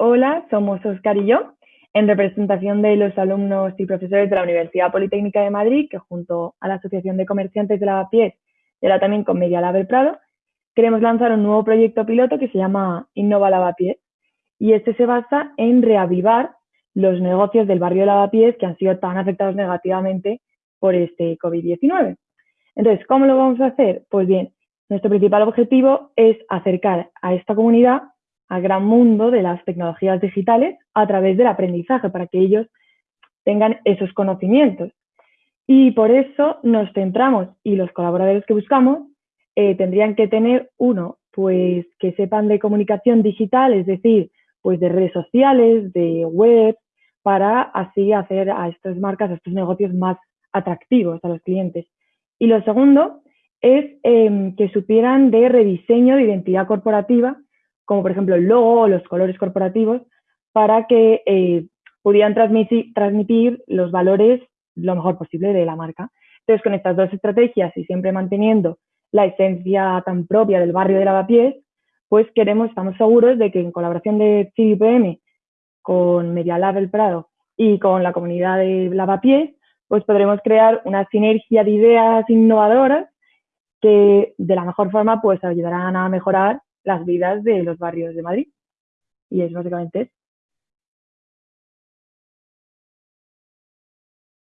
Hola, somos Oscar y yo, en representación de los alumnos y profesores de la Universidad Politécnica de Madrid, que junto a la Asociación de Comerciantes de Lavapiés y ahora también con Media Lab Prado, queremos lanzar un nuevo proyecto piloto que se llama Innova Lavapiés. Y este se basa en reavivar los negocios del barrio de Lavapiés que han sido tan afectados negativamente por este COVID-19. Entonces, ¿cómo lo vamos a hacer? Pues bien, nuestro principal objetivo es acercar a esta comunidad al gran mundo de las tecnologías digitales a través del aprendizaje, para que ellos tengan esos conocimientos. Y por eso nos centramos y los colaboradores que buscamos eh, tendrían que tener, uno, pues que sepan de comunicación digital, es decir, pues de redes sociales, de web, para así hacer a estas marcas, a estos negocios más atractivos a los clientes. Y lo segundo es em, que supieran de rediseño de identidad corporativa como por ejemplo el logo o los colores corporativos, para que eh, pudieran transmitir, los valores lo mejor posible de la marca. Entonces, con estas dos estrategias y siempre manteniendo la esencia tan propia del barrio de Lavapiés, pues queremos, estamos seguros de que en colaboración de CIVIPM con Media Lab El Prado y con la comunidad de Lavapiés, pues podremos crear una sinergia de ideas innovadoras que de la mejor forma pues ayudarán a mejorar las vidas de los barrios de Madrid. Y es básicamente